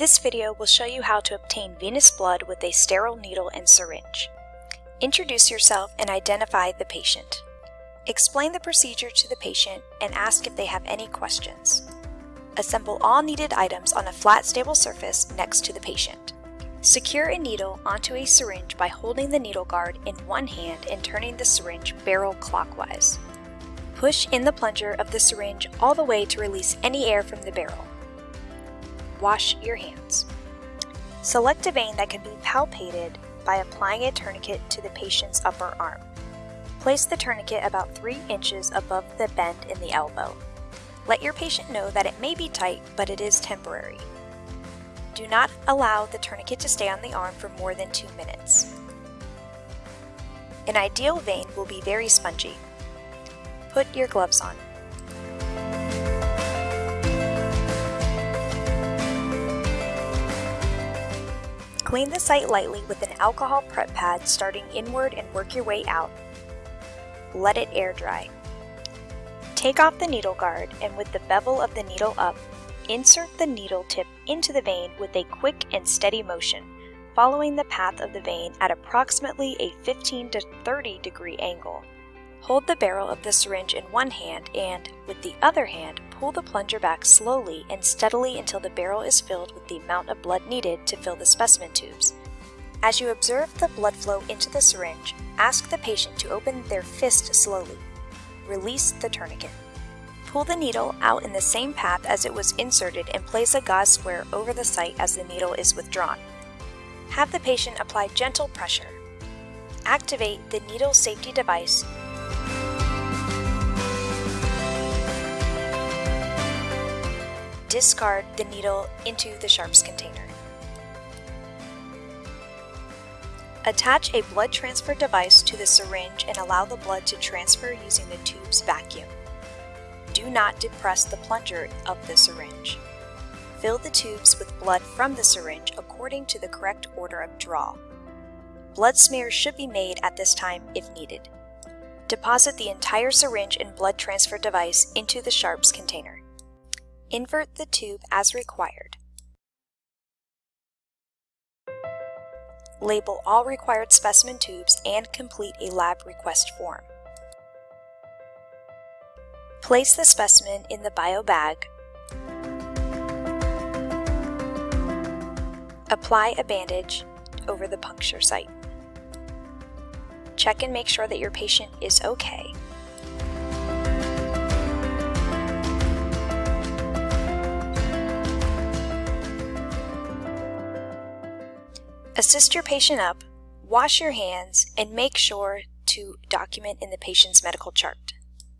This video will show you how to obtain venous blood with a sterile needle and syringe. Introduce yourself and identify the patient. Explain the procedure to the patient and ask if they have any questions. Assemble all needed items on a flat stable surface next to the patient. Secure a needle onto a syringe by holding the needle guard in one hand and turning the syringe barrel clockwise. Push in the plunger of the syringe all the way to release any air from the barrel. Wash your hands. Select a vein that can be palpated by applying a tourniquet to the patient's upper arm. Place the tourniquet about 3 inches above the bend in the elbow. Let your patient know that it may be tight, but it is temporary. Do not allow the tourniquet to stay on the arm for more than 2 minutes. An ideal vein will be very spongy. Put your gloves on. Clean the site lightly with an alcohol prep pad starting inward and work your way out. Let it air dry. Take off the needle guard and with the bevel of the needle up, insert the needle tip into the vein with a quick and steady motion, following the path of the vein at approximately a 15 to 30 degree angle. Hold the barrel of the syringe in one hand and, with the other hand, pull the plunger back slowly and steadily until the barrel is filled with the amount of blood needed to fill the specimen tubes. As you observe the blood flow into the syringe, ask the patient to open their fist slowly. Release the tourniquet. Pull the needle out in the same path as it was inserted and place a gauze square over the site as the needle is withdrawn. Have the patient apply gentle pressure. Activate the needle safety device discard the needle into the sharps container. Attach a blood transfer device to the syringe and allow the blood to transfer using the tube's vacuum. Do not depress the plunger of the syringe. Fill the tubes with blood from the syringe according to the correct order of draw. Blood smears should be made at this time if needed. Deposit the entire syringe and blood transfer device into the sharps container. Invert the tube as required. Label all required specimen tubes and complete a lab request form. Place the specimen in the bio bag. Apply a bandage over the puncture site. Check and make sure that your patient is okay. Assist your patient up, wash your hands, and make sure to document in the patient's medical chart.